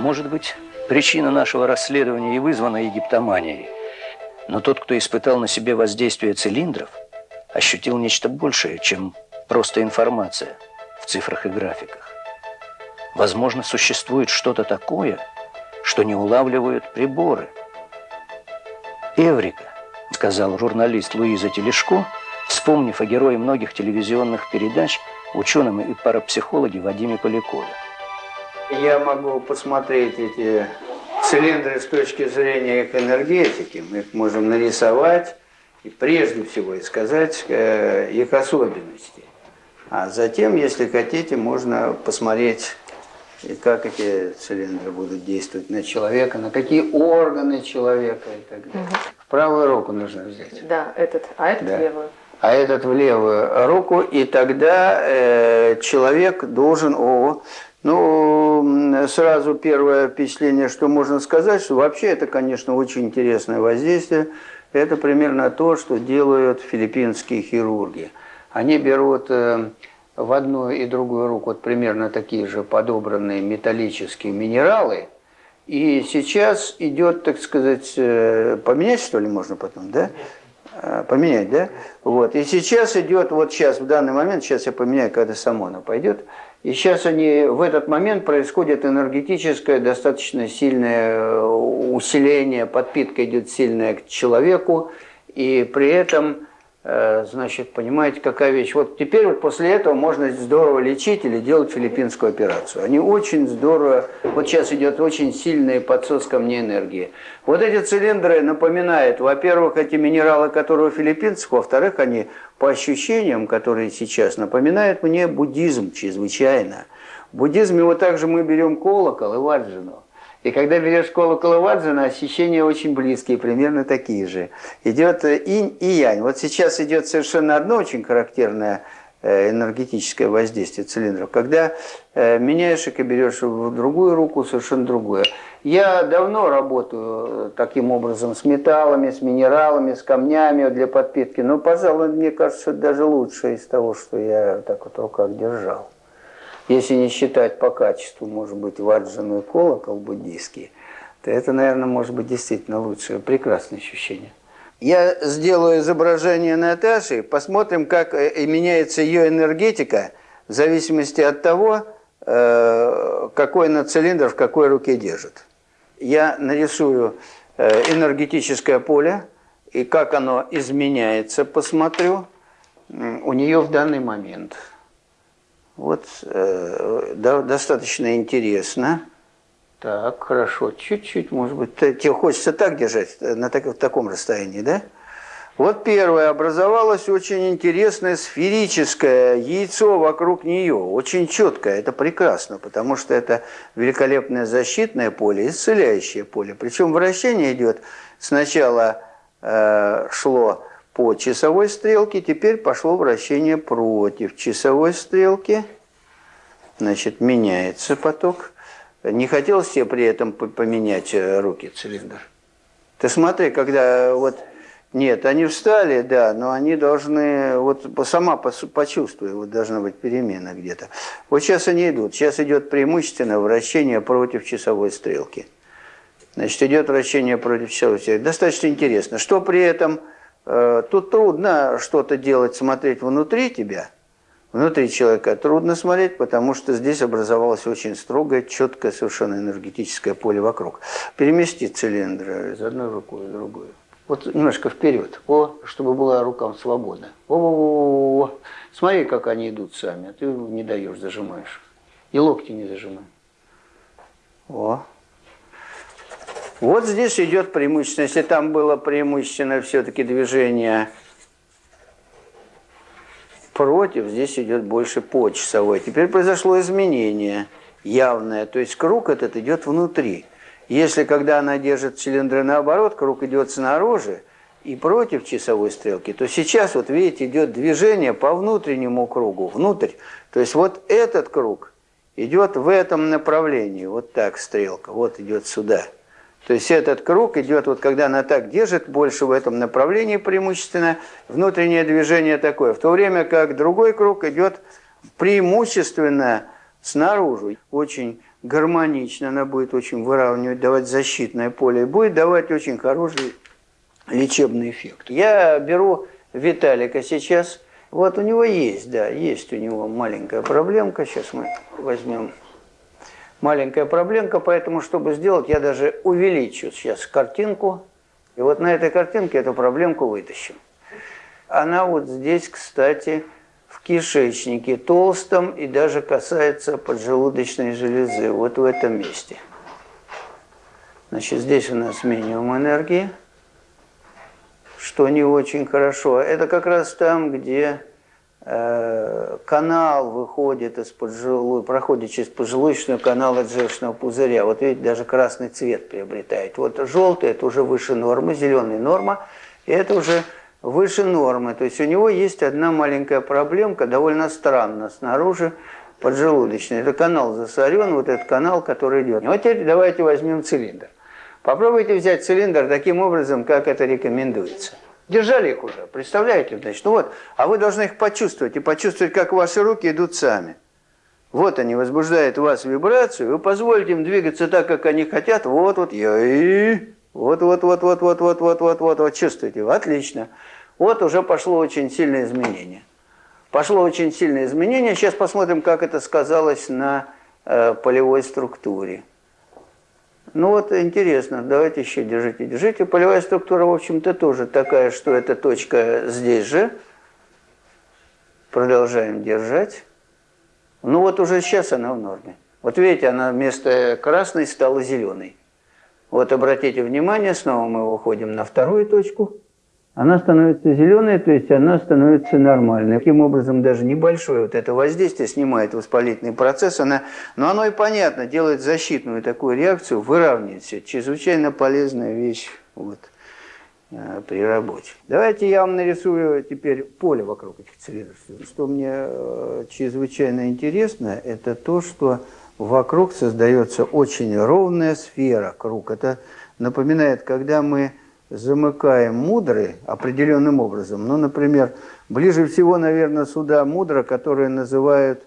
Может быть, причина нашего расследования и вызвана египтоманией. Но тот, кто испытал на себе воздействие цилиндров, ощутил нечто большее, чем просто информация в цифрах и графиках. Возможно, существует что-то такое, что не улавливают приборы. «Эврика», — сказал журналист Луиза Телешко, вспомнив о герое многих телевизионных передач, ученом и парапсихологе Вадиме Полякове. Я могу посмотреть эти цилиндры с точки зрения их энергетики. Мы их можем нарисовать и прежде всего и сказать э, их особенности. А затем, если хотите, можно посмотреть, как эти цилиндры будут действовать на человека, на какие органы человека и так далее. Угу. Правую руку нужно взять. Да, этот, а этот да. в левую. А этот в левую руку, и тогда э, человек должен... О, ну, сразу первое впечатление, что можно сказать, что вообще это, конечно, очень интересное воздействие. Это примерно то, что делают филиппинские хирурги. Они берут э, в одну и другую руку вот примерно такие же подобранные металлические минералы. И сейчас идет, так сказать, э, поменять что ли можно потом, да? Э, поменять, да? Вот. И сейчас идет, вот сейчас, в данный момент, сейчас я поменяю, когда само оно пойдет, и сейчас они, в этот момент происходит энергетическое, достаточно сильное э, усиление, подпитка идет сильная к человеку, и при этом, значит, понимаете, какая вещь. Вот теперь вот после этого можно здорово лечить или делать филиппинскую операцию. Они очень здорово, вот сейчас идет очень сильный подсос ко мне энергии. Вот эти цилиндры напоминают, во-первых, эти минералы, которые у филиппинцев, во-вторых, они по ощущениям, которые сейчас напоминают мне буддизм чрезвычайно. В буддизме вот также мы берем колокол и ваджину. И когда берешь колокол и ваджина, ощущения очень близкие, примерно такие же. Идет инь и янь. Вот сейчас идет совершенно одно очень характерное Э, энергетическое воздействие цилиндров, когда э, меняешь их и берешь в другую руку совершенно другое. Я давно работаю э, таким образом с металлами, с минералами, с камнями для подпитки, но, пожалуй, мне кажется, даже лучше из того, что я так вот в руках держал. Если не считать по качеству, может быть, ваджану и колокол буддийский, то это, наверное, может быть действительно лучшее, прекрасное ощущение. Я сделаю изображение Наташи, посмотрим, как э, меняется ее энергетика в зависимости от того, э, какой она цилиндр в какой руке держит. Я нарисую э, энергетическое поле, и как оно изменяется, посмотрю у нее в данный момент. Вот достаточно интересно. Так, хорошо. Чуть-чуть, может быть, тебе хочется так держать, э, на так, в таком расстоянии, да? Вот первое, образовалось очень интересное сферическое яйцо вокруг нее, очень четкое, это прекрасно, потому что это великолепное защитное поле, исцеляющее поле. Причем вращение идет, сначала э, шло по часовой стрелке, теперь пошло вращение против часовой стрелки, значит, меняется поток. Не хотел себе при этом поменять э, руки цилиндр? Ты смотри, когда вот... Нет, они встали, да, но они должны, вот сама почувствуй, вот должна быть перемена где-то. Вот сейчас они идут, сейчас идет преимущественно вращение против часовой стрелки. Значит, идет вращение против часовой стрелки. Достаточно интересно. Что при этом, тут трудно что-то делать, смотреть внутри тебя – Внутри человека трудно смотреть, потому что здесь образовалось очень строгое, четкое совершенно энергетическое поле вокруг. Перемести цилиндры из одной рукой в другую. Вот немножко вперед, о, чтобы была рукам свободна. О, -о, -о, -о. Смотри, как они идут сами, а ты не даешь, зажимаешь. И локти не зажимай. О. Вот здесь идет преимущественно, если там было преимущественно все-таки движение против, здесь идет больше по часовой. Теперь произошло изменение явное, то есть круг этот идет внутри. Если когда она держит цилиндры наоборот, круг идет снаружи и против часовой стрелки, то сейчас, вот видите, идет движение по внутреннему кругу, внутрь. То есть вот этот круг идет в этом направлении, вот так стрелка, вот идет сюда. То есть этот круг идет, вот когда она так держит, больше в этом направлении преимущественно, внутреннее движение такое. В то время как другой круг идет преимущественно снаружи. Очень гармонично, она будет очень выравнивать, давать защитное поле, и будет давать очень хороший лечебный эффект. Я беру Виталика сейчас, вот у него есть, да, есть у него маленькая проблемка, сейчас мы возьмем маленькая проблемка, поэтому, чтобы сделать, я даже увеличу сейчас картинку, и вот на этой картинке эту проблемку вытащим. Она вот здесь, кстати, в кишечнике толстом и даже касается поджелудочной железы, вот в этом месте. Значит, здесь у нас минимум энергии, что не очень хорошо. Это как раз там, где канал выходит из поджелудочного, проходит через поджелудочный канал от пузыря. Вот видите, даже красный цвет приобретает. Вот желтый – это уже выше нормы, зеленый – норма, и это уже выше нормы. То есть у него есть одна маленькая проблемка, довольно странно, снаружи поджелудочный. Это канал засорен, вот этот канал, который идет. Вот теперь давайте возьмем цилиндр. Попробуйте взять цилиндр таким образом, как это рекомендуется. Держали их уже, представляете? Значит, ну вот, а вы должны их почувствовать, и почувствовать, как ваши руки идут сами. Вот они возбуждают у вас вибрацию, вы позволите им двигаться так, как они хотят, вот, вот, и вот, вот, вот, вот, вот, вот, вот, вот, вот, вот, чувствуете? Отлично. Вот уже пошло очень сильное изменение. Пошло очень сильное изменение. Сейчас посмотрим, как это сказалось на э, полевой структуре. Ну вот интересно, давайте еще держите, держите. Полевая структура, в общем-то, тоже такая, что эта точка здесь же. Продолжаем держать. Ну вот уже сейчас она в норме. Вот видите, она вместо красной стала зеленой. Вот обратите внимание, снова мы выходим на вторую точку. Она становится зеленой, то есть она становится нормальной. Таким образом, даже небольшое вот это воздействие снимает воспалительный процесс, она, но оно и понятно, делает защитную такую реакцию, выравнивает все. Чрезвычайно полезная вещь вот, э, при работе. Давайте я вам нарисую теперь поле вокруг этих цилиндров. Что мне э, чрезвычайно интересно, это то, что вокруг создается очень ровная сфера круг. Это напоминает, когда мы замыкаем мудры определенным образом. Ну, например, ближе всего, наверное, сюда мудра, которую называют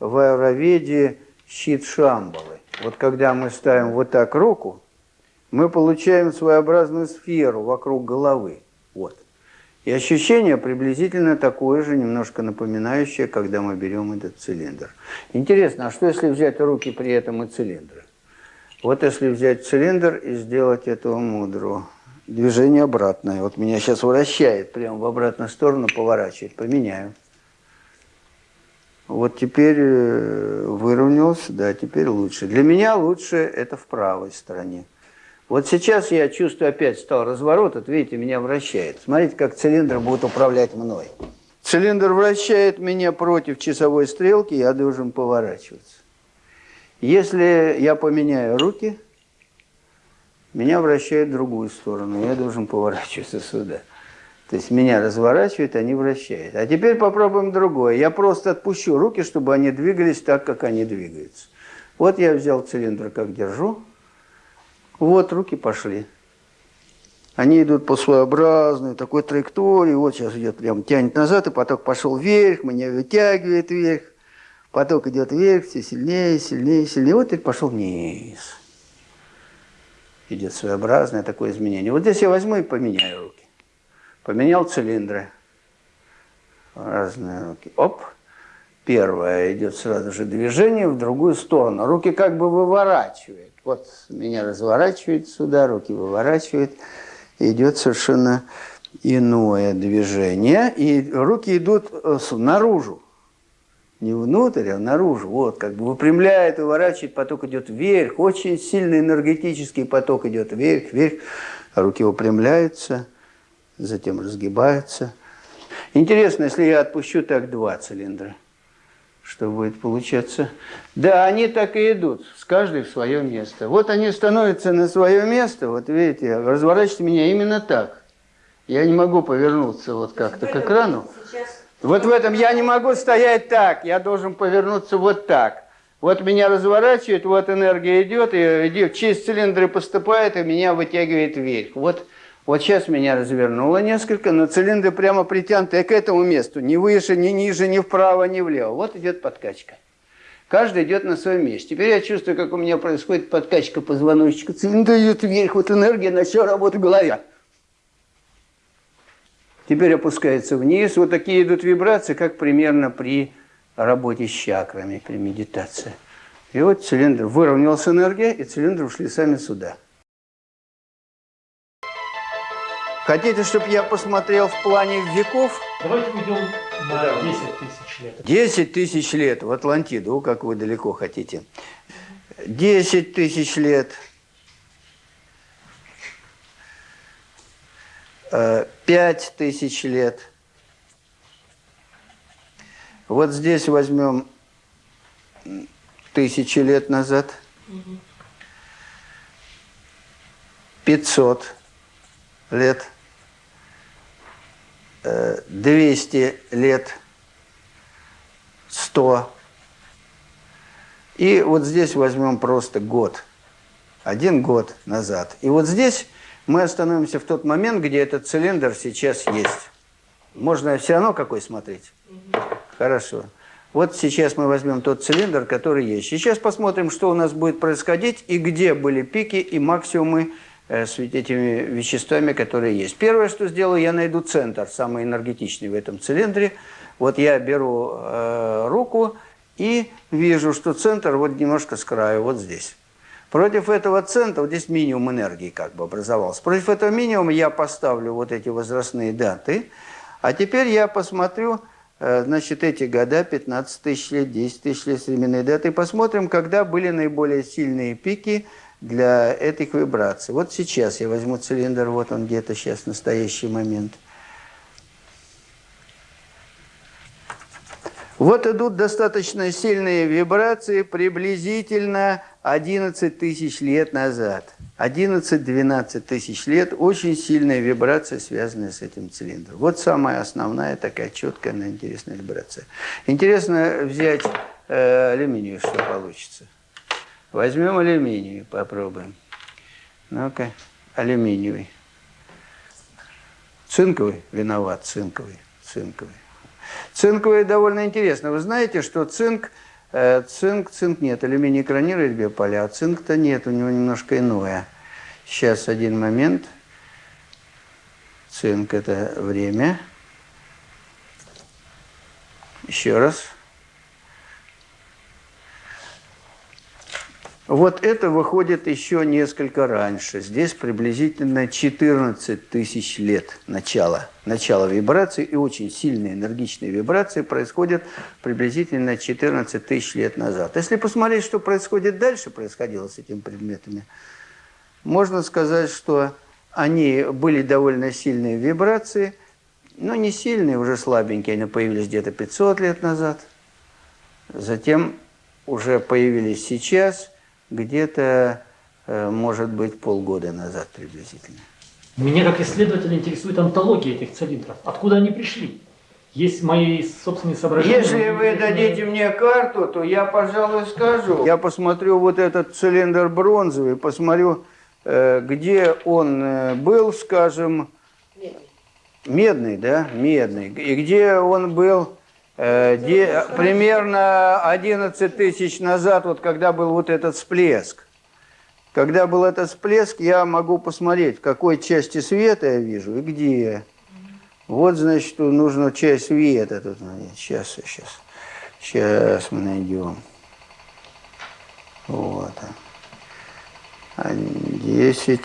в аюрведе щит Шамбалы. Вот когда мы ставим вот так руку, мы получаем своеобразную сферу вокруг головы. Вот. И ощущение приблизительно такое же, немножко напоминающее, когда мы берем этот цилиндр. Интересно, а что если взять руки при этом и цилиндры? Вот если взять цилиндр и сделать эту мудру, движение обратное. Вот меня сейчас вращает прямо в обратную сторону, поворачивает. Поменяю. Вот теперь э, выровнялся, да, теперь лучше. Для меня лучше это в правой стороне. Вот сейчас я чувствую, опять стал разворот, вот видите, меня вращает. Смотрите, как цилиндр будет управлять мной. Цилиндр вращает меня против часовой стрелки, я должен поворачиваться. Если я поменяю руки, меня вращает в другую сторону, я должен поворачиваться сюда. То есть меня разворачивает, они вращают. А теперь попробуем другое. Я просто отпущу руки, чтобы они двигались так, как они двигаются. Вот я взял цилиндр, как держу, вот, руки пошли. Они идут по своеобразной такой траектории. Вот сейчас идет прям тянет назад, и поток пошел вверх, меня вытягивает вверх. Поток идет вверх, все сильнее, сильнее, сильнее. Вот и пошел вниз. Идет своеобразное такое изменение. Вот здесь я возьму и поменяю руки. Поменял цилиндры. Разные руки. Оп. Первое идет сразу же движение в другую сторону. Руки как бы выворачивает. Вот меня разворачивает сюда, руки выворачивает. Идет совершенно иное движение. И руки идут э, наружу. Не внутрь, а наружу. Вот, как бы выпрямляет, выворачивает, поток идет вверх. Очень сильный энергетический поток идет вверх, вверх. Руки выпрямляются, затем разгибаются. Интересно, если я отпущу так два цилиндра что будет получаться. Да, они так и идут, с каждой в свое место. Вот они становятся на свое место, вот видите, разворачивайте меня именно так. Я не могу повернуться вот как-то к экрану. Вот в этом я не могу стоять так, я должен повернуться вот так. Вот меня разворачивает, вот энергия идет, и через цилиндры поступает, и меня вытягивает вверх. Вот вот сейчас меня развернуло несколько, но цилиндры прямо притянуты к этому месту. Ни выше, ни ниже, ни вправо, ни влево. Вот идет подкачка. Каждый идет на своем месте. Теперь я чувствую, как у меня происходит подкачка позвоночника. Цилиндр идет вверх, вот энергия начала работать в голове. Теперь опускается вниз. Вот такие идут вибрации, как примерно при работе с чакрами, при медитации. И вот цилиндр, выровнялась энергия, и цилиндры ушли сами сюда. Хотите, чтобы я посмотрел в плане веков? Давайте уйдем на 10 тысяч лет. 10 тысяч лет в Атлантиду, как вы далеко хотите. 10 тысяч лет. 5 э, тысяч лет. Вот здесь возьмем тысячи лет назад. 500 лет. 200 лет, 100. И вот здесь возьмем просто год, один год назад. И вот здесь мы остановимся в тот момент, где этот цилиндр сейчас есть. Можно все равно какой смотреть? Хорошо. Вот сейчас мы возьмем тот цилиндр, который есть. Сейчас посмотрим, что у нас будет происходить и где были пики и максимумы Э, с этими веществами, которые есть. Первое, что сделаю, я найду центр, самый энергетичный в этом цилиндре. Вот я беру э, руку и вижу, что центр вот немножко с краю, вот здесь. Против этого центра, вот здесь минимум энергии как бы образовался. Против этого минимума я поставлю вот эти возрастные даты. А теперь я посмотрю, э, значит, эти года, 15 тысяч лет, 10 тысяч лет временные даты, и посмотрим, когда были наиболее сильные пики – для этих вибраций. Вот сейчас я возьму цилиндр, вот он где-то сейчас, настоящий момент. Вот идут достаточно сильные вибрации приблизительно 11 тысяч лет назад. 11-12 тысяч лет очень сильная вибрация, связанная с этим цилиндром. Вот самая основная такая четкая, но интересная вибрация. Интересно взять э, алюминий, что получится. Возьмем алюминий, попробуем. Ну-ка, алюминиевый. Цинковый? Виноват, цинковый. Цинковый. Цинковый довольно интересно. Вы знаете, что цинк, цинк, цинк нет. Алюминий экранирует биополя, а цинк-то нет, у него немножко иное. Сейчас один момент. Цинк – это время. Еще раз. Вот это выходит еще несколько раньше. Здесь приблизительно 14 тысяч лет начала, начала вибрации. И очень сильные энергичные вибрации происходят приблизительно 14 тысяч лет назад. Если посмотреть, что происходит дальше, происходило с этими предметами, можно сказать, что они были довольно сильные вибрации, но не сильные, уже слабенькие. Они появились где-то 500 лет назад. Затем уже появились сейчас – где-то, э, может быть, полгода назад приблизительно. Меня как исследователя интересует антология этих цилиндров. Откуда они пришли? Есть мои собственные соображения. Если вы дадите мне карту, то я, пожалуй, скажу. Я посмотрю вот этот цилиндр бронзовый, посмотрю, э, где он э, был, скажем... Медный. Медный, да? Медный. И где он был де, примерно 11 тысяч назад, вот когда был вот этот всплеск, когда был этот всплеск, я могу посмотреть, в какой части света я вижу и где. Вот, значит, нужно часть света тут. Сейчас, сейчас, сейчас мы найдем. Вот. 10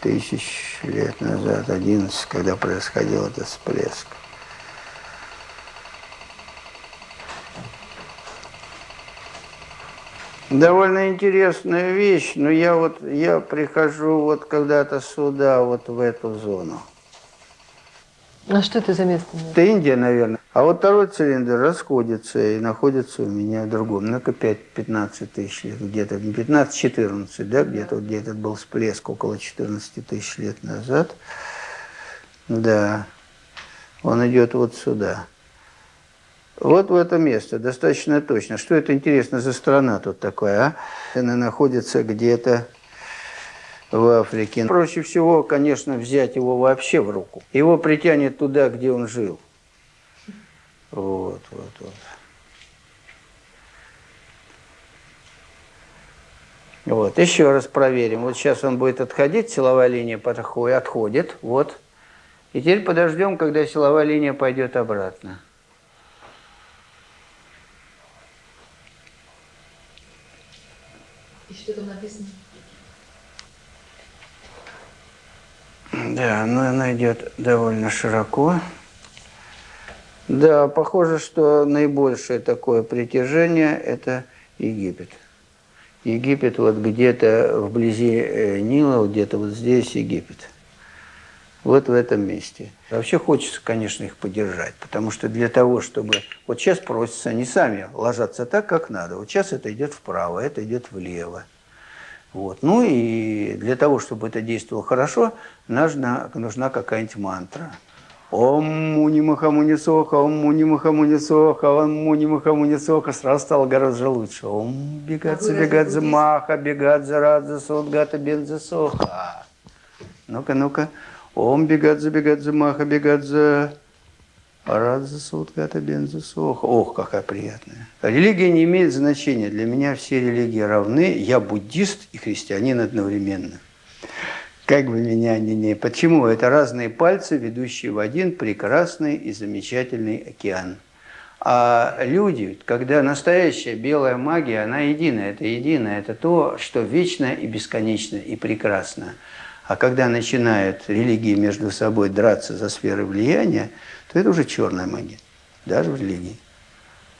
тысяч лет назад, 11, когда происходил этот всплеск. Довольно интересная вещь, но я вот я прихожу вот когда-то сюда, вот в эту зону. А что это за место? Это Индия, наверное. А вот второй цилиндр расходится и находится у меня в другом. Ну-ка 5-15 тысяч лет, где-то 15-14, да, где-то где этот был всплеск около 14 тысяч лет назад. Да, он идет вот сюда. Вот в это место, достаточно точно. Что это интересно за страна тут такая, а? Она находится где-то в Африке. Проще всего, конечно, взять его вообще в руку. Его притянет туда, где он жил. Вот, вот, вот. Вот, еще раз проверим. Вот сейчас он будет отходить, силовая линия подходит, отходит, вот. И теперь подождем, когда силовая линия пойдет обратно. И что там написано? Да, но она идет довольно широко. Да, похоже, что наибольшее такое притяжение – это Египет. Египет вот где-то вблизи э, Нила, вот где-то вот здесь Египет. Вот в этом месте. Вообще хочется, конечно, их поддержать, потому что для того, чтобы... Вот сейчас просятся, они сами ложатся так, как надо. Вот сейчас это идет вправо, это идет влево. Вот. Ну и для того, чтобы это действовало хорошо, нужна, нужна какая-нибудь мантра. Ом муни махамуни соха, ом муни махамуни соха, ом муни махамуни соха. Сразу стало гораздо лучше. Ом бегадзе, бегадзе маха, бегадзе радзе содгата бензе соха. Ну-ка, ну-ка. Ом бегадзе, бегадзе маха, бегадзе радзе содгата бензе соха. Ох, какая приятная. Религия не имеет значения. Для меня все религии равны. Я буддист и христианин одновременно. Как бы меня ни не... Почему? Это разные пальцы, ведущие в один прекрасный и замечательный океан. А люди, когда настоящая белая магия, она единая, это единое, это то, что вечно и бесконечно и прекрасно. А когда начинают религии между собой драться за сферы влияния, то это уже черная магия, даже в религии.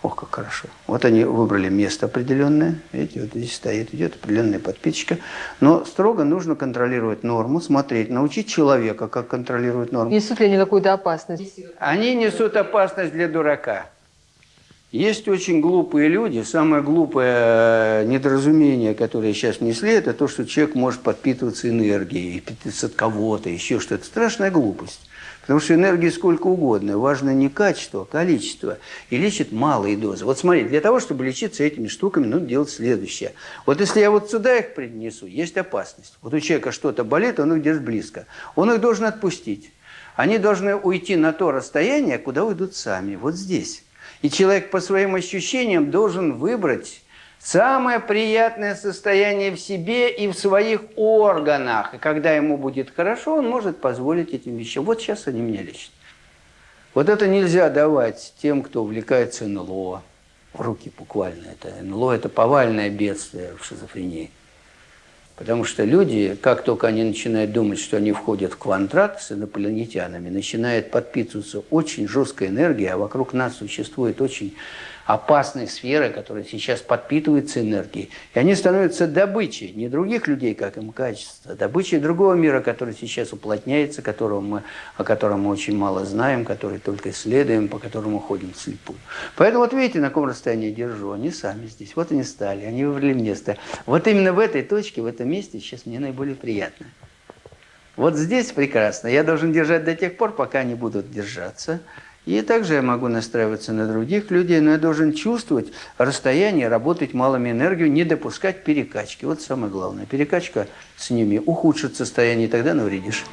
Ох, как хорошо. Вот они выбрали место определенное. Видите, вот здесь стоит, идет определенная подписчика. Но строго нужно контролировать норму, смотреть, научить человека, как контролировать норму. Несут ли они какую-то опасность? Они несут опасность для дурака. Есть очень глупые люди. Самое глупое недоразумение, которое сейчас несли, это то, что человек может подпитываться энергией, питаться от кого-то, еще что-то. Страшная глупость. Потому что энергии сколько угодно. Важно не качество, а количество. И лечит малые дозы. Вот смотри, для того, чтобы лечиться этими штуками, нужно делать следующее. Вот если я вот сюда их принесу, есть опасность. Вот у человека что-то болит, он их держит близко. Он их должен отпустить. Они должны уйти на то расстояние, куда уйдут сами. Вот здесь. И человек по своим ощущениям должен выбрать Самое приятное состояние в себе и в своих органах. И когда ему будет хорошо, он может позволить этим вещам. Вот сейчас они меня лечат. Вот это нельзя давать тем, кто увлекается НЛО. Руки буквально. Это НЛО – это повальное бедствие в шизофрении. Потому что люди, как только они начинают думать, что они входят в квантрат с инопланетянами, начинает подпитываться очень жесткая энергия, а вокруг нас существует очень опасной сферы, которая сейчас подпитывается энергией. И они становятся добычей не других людей, как им качество, а добычей другого мира, который сейчас уплотняется, которого мы, о котором мы очень мало знаем, который только исследуем, по которому ходим вслепую. Поэтому вот видите, на каком расстоянии держу. Они сами здесь. Вот они стали, они выбрали место. Вот именно в этой точке, в этом месте сейчас мне наиболее приятно. Вот здесь прекрасно. Я должен держать до тех пор, пока они будут держаться. И также я могу настраиваться на других людей, но я должен чувствовать расстояние, работать малыми энергию, не допускать перекачки. Вот самое главное. Перекачка с ними ухудшит состояние, и тогда навредишь.